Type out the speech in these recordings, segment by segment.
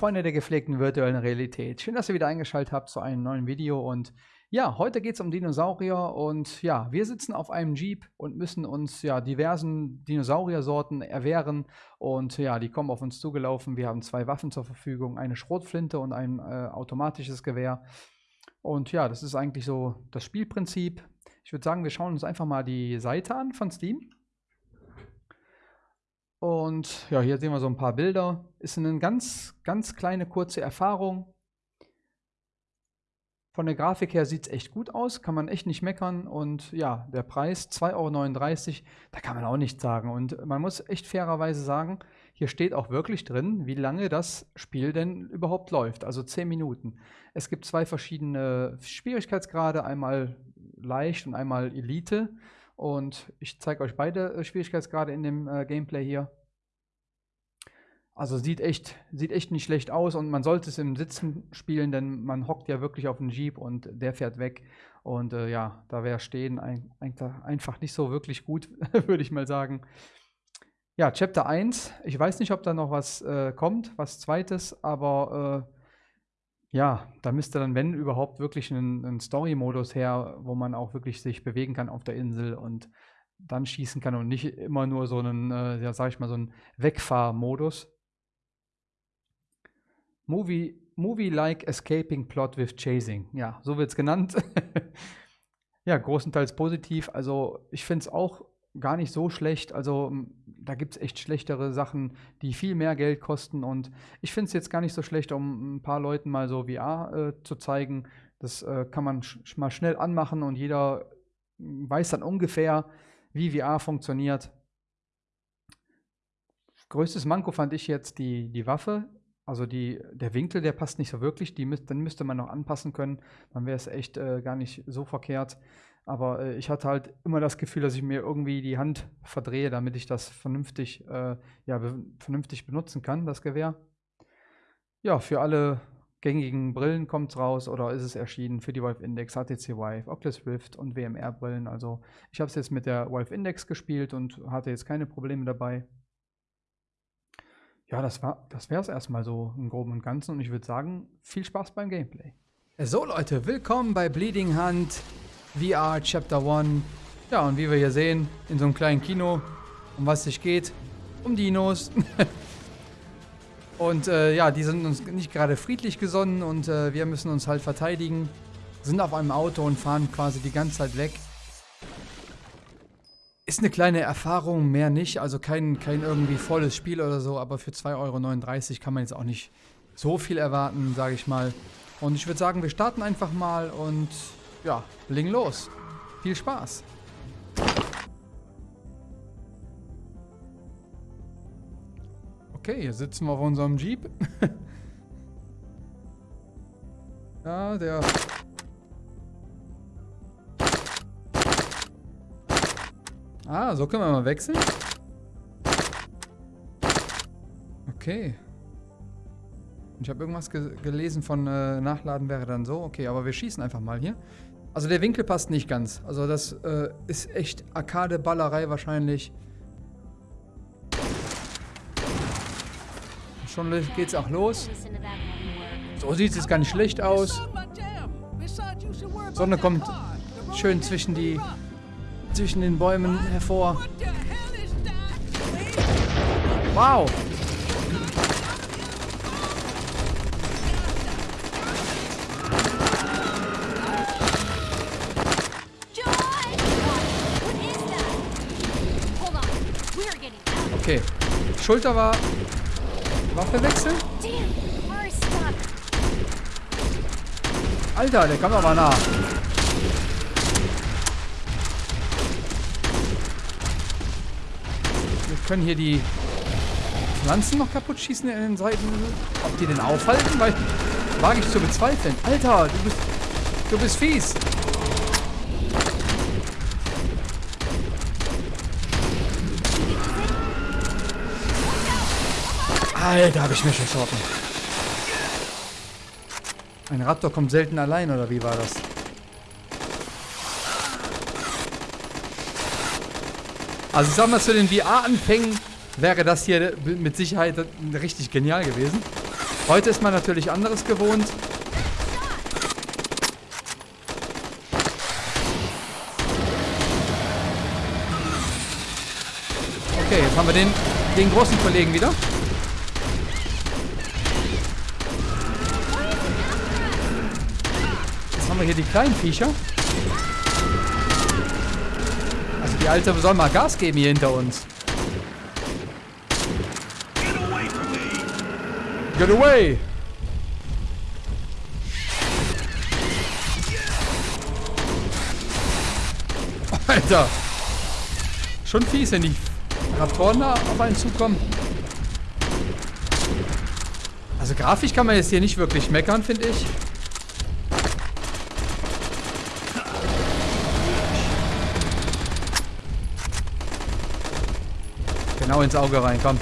Freunde der gepflegten virtuellen Realität. Schön, dass ihr wieder eingeschaltet habt zu einem neuen Video. Und ja, heute geht es um Dinosaurier. Und ja, wir sitzen auf einem Jeep und müssen uns ja diversen Dinosauriersorten erwehren. Und ja, die kommen auf uns zugelaufen. Wir haben zwei Waffen zur Verfügung, eine Schrotflinte und ein äh, automatisches Gewehr. Und ja, das ist eigentlich so das Spielprinzip. Ich würde sagen, wir schauen uns einfach mal die Seite an von Steam. Und ja, hier sehen wir so ein paar Bilder. Ist eine ganz, ganz kleine, kurze Erfahrung. Von der Grafik her sieht es echt gut aus, kann man echt nicht meckern. Und ja, der Preis 2,39 Euro, da kann man auch nichts sagen. Und man muss echt fairerweise sagen, hier steht auch wirklich drin, wie lange das Spiel denn überhaupt läuft. Also 10 Minuten. Es gibt zwei verschiedene Schwierigkeitsgrade, einmal leicht und einmal Elite. Und ich zeige euch beide äh, Schwierigkeitsgrade in dem äh, Gameplay hier. Also sieht echt, sieht echt nicht schlecht aus und man sollte es im Sitzen spielen, denn man hockt ja wirklich auf den Jeep und der fährt weg. Und äh, ja, da wäre Stehen ein, ein, einfach nicht so wirklich gut, würde ich mal sagen. Ja, Chapter 1. Ich weiß nicht, ob da noch was äh, kommt, was zweites, aber äh, ja, da müsste dann, wenn überhaupt, wirklich ein, ein Story-Modus her, wo man auch wirklich sich bewegen kann auf der Insel und dann schießen kann und nicht immer nur so einen, äh, ja, sag ich mal, so einen Wegfahr-Modus. Movie, Movie-like escaping plot with chasing. Ja, so wird es genannt. ja, großenteils positiv. Also ich finde es auch gar nicht so schlecht. Also da gibt es echt schlechtere Sachen, die viel mehr Geld kosten. Und ich finde es jetzt gar nicht so schlecht, um ein paar Leuten mal so VR äh, zu zeigen. Das äh, kann man sch mal schnell anmachen und jeder weiß dann ungefähr, wie VR funktioniert. Größtes Manko fand ich jetzt die, die Waffe. Also die, der Winkel, der passt nicht so wirklich. Die, den müsste man noch anpassen können. Dann wäre es echt äh, gar nicht so verkehrt. Aber äh, ich hatte halt immer das Gefühl, dass ich mir irgendwie die Hand verdrehe, damit ich das vernünftig, äh, ja, be vernünftig benutzen kann, das Gewehr. Ja, für alle gängigen Brillen kommt es raus oder ist es erschienen für die Valve Index, HTC Vive, Oculus Rift und WMR-Brillen. Also ich habe es jetzt mit der Valve Index gespielt und hatte jetzt keine Probleme dabei. Ja, das, das wäre es erstmal so im Groben und Ganzen und ich würde sagen, viel Spaß beim Gameplay. So Leute, willkommen bei Bleeding Hand VR Chapter 1. Ja, und wie wir hier sehen, in so einem kleinen Kino, um was es sich geht, um Dinos. und äh, ja, die sind uns nicht gerade friedlich gesonnen und äh, wir müssen uns halt verteidigen. Sind auf einem Auto und fahren quasi die ganze Zeit weg. Ist eine kleine Erfahrung, mehr nicht. Also kein, kein irgendwie volles Spiel oder so, aber für 2,39 Euro kann man jetzt auch nicht so viel erwarten, sage ich mal. Und ich würde sagen, wir starten einfach mal und ja, bling los. Viel Spaß. Okay, hier sitzen wir auf unserem Jeep. ja, der... Ah, so können wir mal wechseln. Okay. Ich habe irgendwas ge gelesen von äh, Nachladen wäre dann so. Okay, aber wir schießen einfach mal hier. Also der Winkel passt nicht ganz. Also das äh, ist echt Arcade-Ballerei wahrscheinlich. Schon geht's auch los. So sieht es gar nicht schlecht aus. Sonne kommt schön zwischen die zwischen den Bäumen hervor. Wow! Okay. Schulter war... Waffe wechseln? Alter, der kam aber nah. Wir können hier die Pflanzen noch kaputt schießen in den Seiten. Ob die denn aufhalten? Weil, wage ich zu bezweifeln. Alter, du bist, du bist fies. Alter, habe ich mir verschossen. Ein Raptor kommt selten allein, oder wie war das? Also ich sag mal, zu den VR-Anfängen wäre das hier mit Sicherheit richtig genial gewesen. Heute ist man natürlich anderes gewohnt. Okay, jetzt haben wir den, den großen Kollegen wieder. Jetzt haben wir hier die kleinen Viecher. Also die Alte soll mal Gas geben hier hinter uns. Get away! Alter! Schon fies, wenn die Raptoren da auf einen zukommen. Also grafisch kann man jetzt hier nicht wirklich meckern, finde ich. Genau ins Auge rein, komm.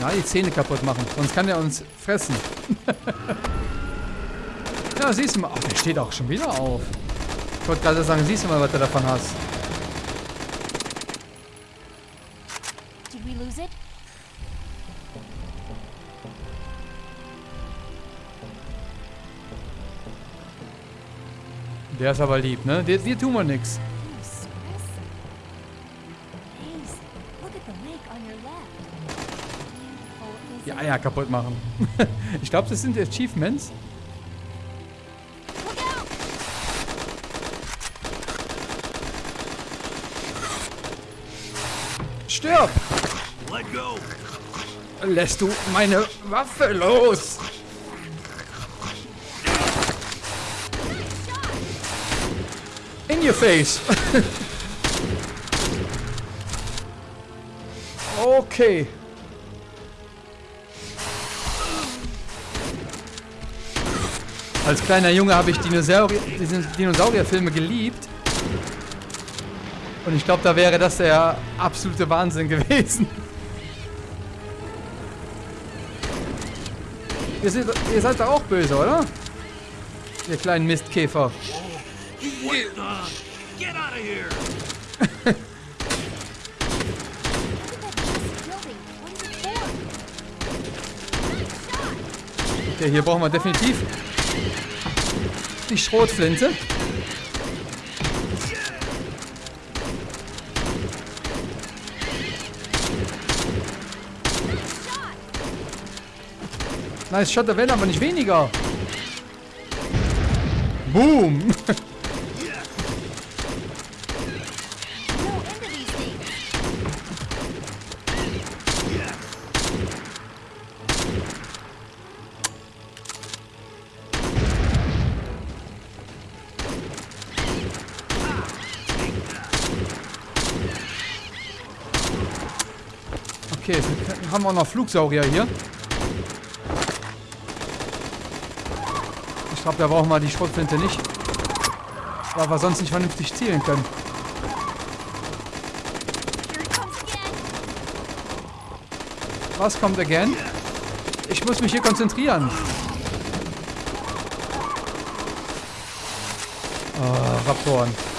Ja, die Zähne kaputt machen. Sonst kann er uns fressen. ja, siehst du mal. Ach, der steht auch schon wieder auf. Ich wollte gerade sagen, siehst du mal, was du davon hast. Did we lose it? Der ist aber lieb, ne? Dir, dir tun wir. Beautiful, Die Eier kaputt machen. ich glaube, das sind Achievements. Stirb! Lässt du meine Waffe los? Your face. okay. Als kleiner Junge habe ich Dinosaurier, Dinosaurierfilme geliebt. Und ich glaube, da wäre das der absolute Wahnsinn gewesen. Ihr seid, ihr seid doch auch böse, oder? Ihr kleinen Mistkäfer. What! Okay, hier brauchen wir definitiv die Schrotflinte. Nice Shot, da werden aber nicht weniger. Boom. Okay, jetzt haben wir auch noch Flugsaurier hier. Ich glaube, da brauchen wir die Schrotflinte nicht. Weil wir sonst nicht vernünftig zielen können. Was kommt again? Ich muss mich hier konzentrieren. Oh, Raptoren.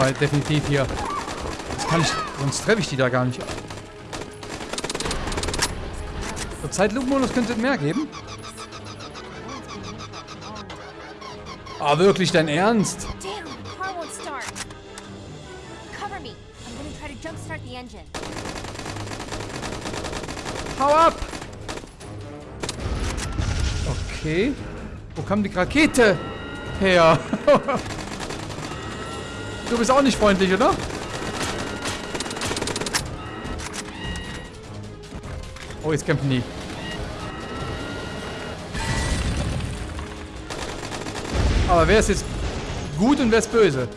Wir definitiv hier. Das kann ich. Sonst treffe ich die da gar nicht. So, Zeitlupenmodus könnte mehr geben. Ah, wirklich dein Ernst? Hau ab! Okay. Wo kam die Rakete her? du bist auch nicht freundlich, oder? Oh, jetzt kämpfen die. Aber wer ist jetzt gut und wer ist böse?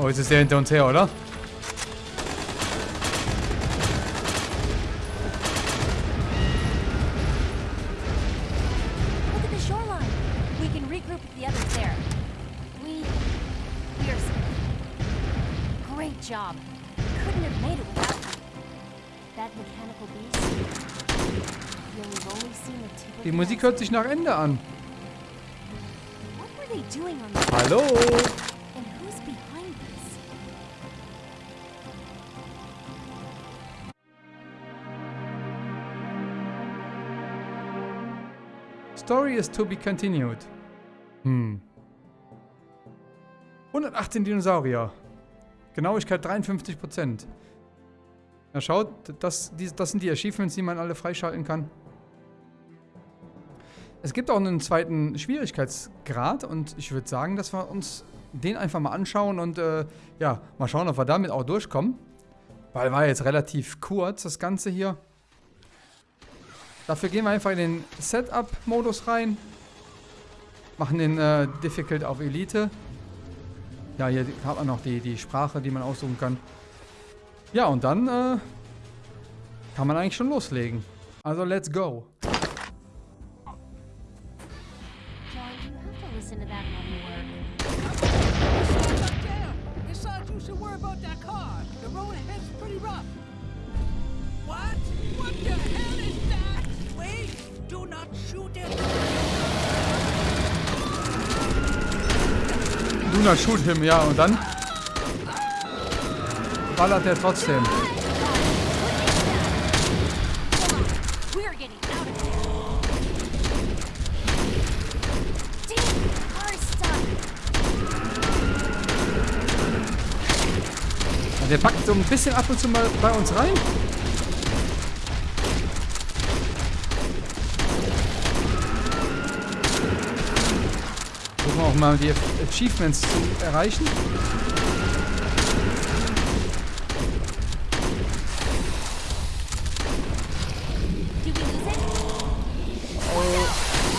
Oh, jetzt ist der hinter uns her, oder? Job. Couldn't have made it without you. That mechanical beast. Die Musik hört sich nach Ende an. Hallo? Story is to be continued. Hm. 118 Dinosaurier. Genauigkeit 53%. Na schaut, das, das sind die Achievements, die man alle freischalten kann. Es gibt auch einen zweiten Schwierigkeitsgrad und ich würde sagen, dass wir uns den einfach mal anschauen und äh, ja, mal schauen, ob wir damit auch durchkommen. Weil war jetzt relativ kurz, das Ganze hier. Dafür gehen wir einfach in den Setup-Modus rein. Machen den äh, Difficult auf Elite. Ja, hier hat man noch die, die Sprache, die man aussuchen kann. Ja, und dann äh, kann man eigentlich schon loslegen. Also, let's go. What? What the hell is that? Wait! Do not shoot it! Do not shoot him, ja, und dann ballert er trotzdem. Der packt so ein bisschen ab und zu mal bei uns rein. Versuchen auch mal die Achievements zu erreichen. It?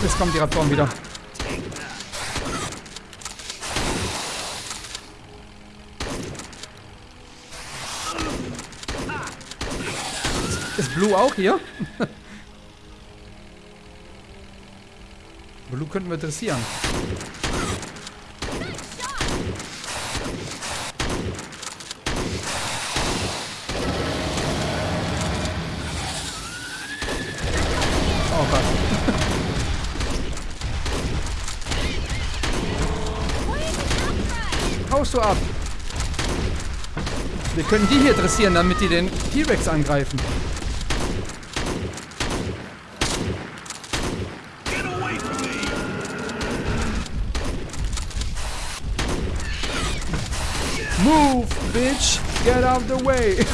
Jetzt kommt die Raptoren wieder. Ist Blue auch hier? könnten wir dressieren. Oh Gott. Du ab? Wir können die hier dressieren, damit die den T-Rex angreifen. Get away from me! Move, bitch! Get out of the way!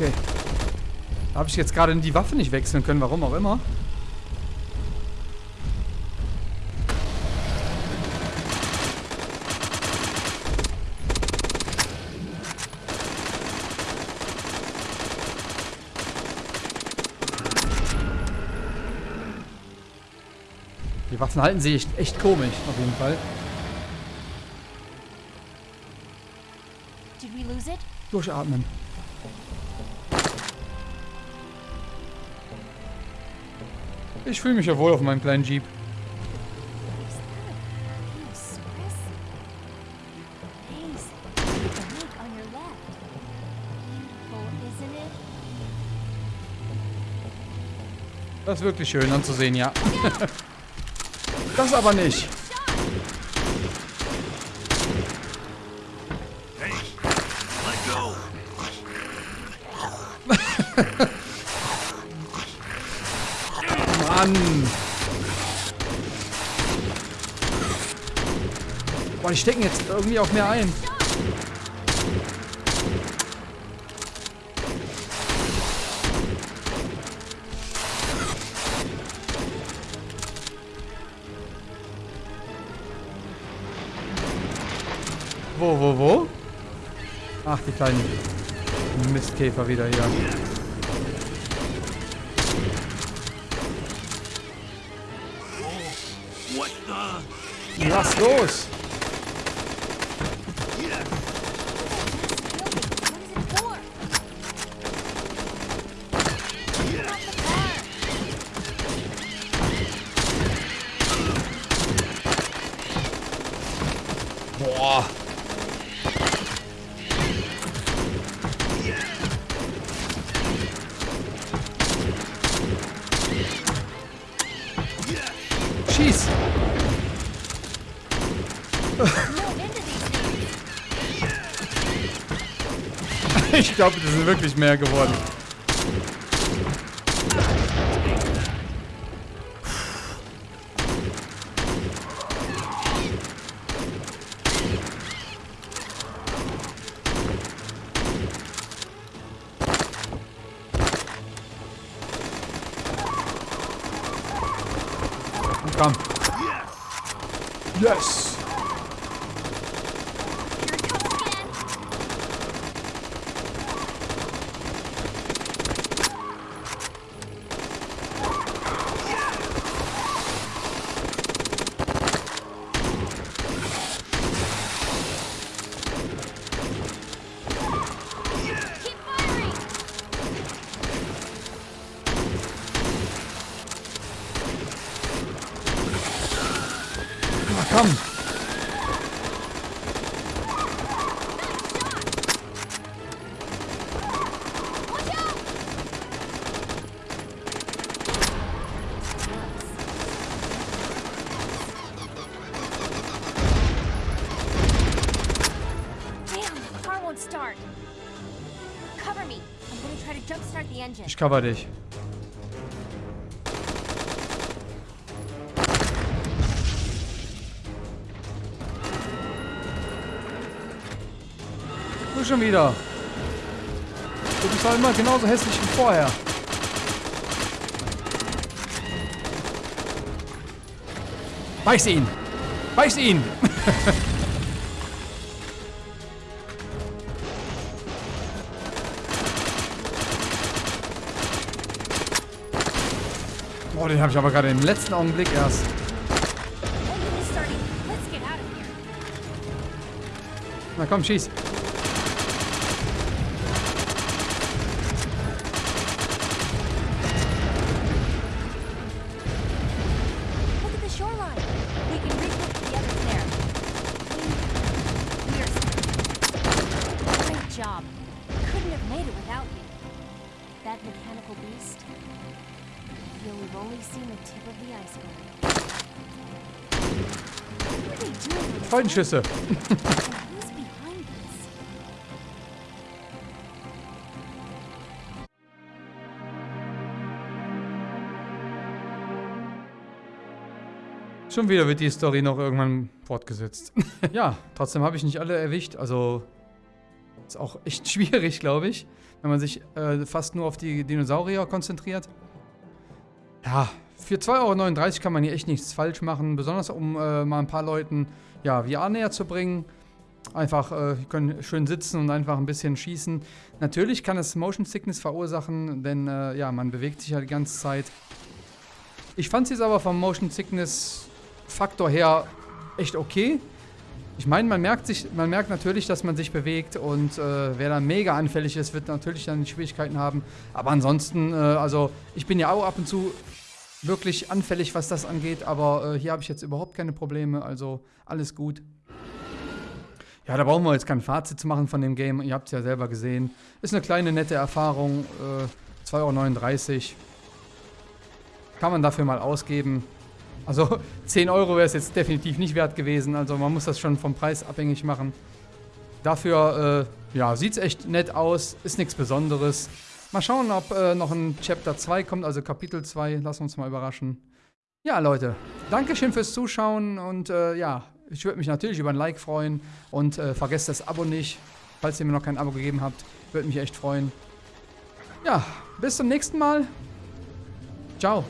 Okay. Da habe ich jetzt gerade die Waffe nicht wechseln können, warum auch immer. Die Waffen halten sich echt, echt komisch, auf jeden Fall. Durchatmen. Ich fühle mich ja wohl auf meinem kleinen Jeep. Das ist wirklich schön anzusehen, ja. das aber nicht. Mann. Boah, die stecken jetzt irgendwie auch mehr ein. Wo, wo? Ach, die kleinen Mistkäfer wieder hier. Lass los! Glaube, das sind wirklich mehr geworden. Cover dich. Du schon wieder. Du bist doch immer genauso hässlich wie vorher. Beiß ihn! Beiß ihn! den habe ich aber gerade im letzten Augenblick erst. Na komm, schieß. This? Schon wieder wird die Story noch irgendwann fortgesetzt. ja, trotzdem habe ich nicht alle erwischt. Also ist auch echt schwierig, glaube ich, wenn man sich äh, fast nur auf die Dinosaurier konzentriert. Ja, für 2,39 Euro kann man hier echt nichts falsch machen. Besonders um äh, mal ein paar Leuten ja, VR näher zu bringen. Einfach, äh, können schön sitzen und einfach ein bisschen schießen. Natürlich kann es Motion Sickness verursachen, denn äh, ja, man bewegt sich ja die ganze Zeit. Ich fand es jetzt aber vom Motion Sickness Faktor her echt okay. Ich meine, man merkt sich, man merkt natürlich, dass man sich bewegt und äh, wer dann mega anfällig ist, wird natürlich dann Schwierigkeiten haben. Aber ansonsten, äh, also ich bin ja auch ab und zu wirklich anfällig, was das angeht, aber äh, hier habe ich jetzt überhaupt keine Probleme, also alles gut. Ja, da brauchen wir jetzt kein Fazit zu machen von dem Game. Ihr habt es ja selber gesehen. Ist eine kleine, nette Erfahrung. Äh, 2,39 Euro. Kann man dafür mal ausgeben. Also 10 Euro wäre es jetzt definitiv nicht wert gewesen. Also man muss das schon vom Preis abhängig machen. Dafür, äh, ja, sieht es echt nett aus. Ist nichts Besonderes. Mal schauen, ob äh, noch ein Chapter 2 kommt, also Kapitel 2. Lassen wir uns mal überraschen. Ja, Leute, Dankeschön fürs Zuschauen und äh, ja, ich würde mich natürlich über ein Like freuen und äh, vergesst das Abo nicht, falls ihr mir noch kein Abo gegeben habt. Würde mich echt freuen. Ja, bis zum nächsten Mal. Ciao.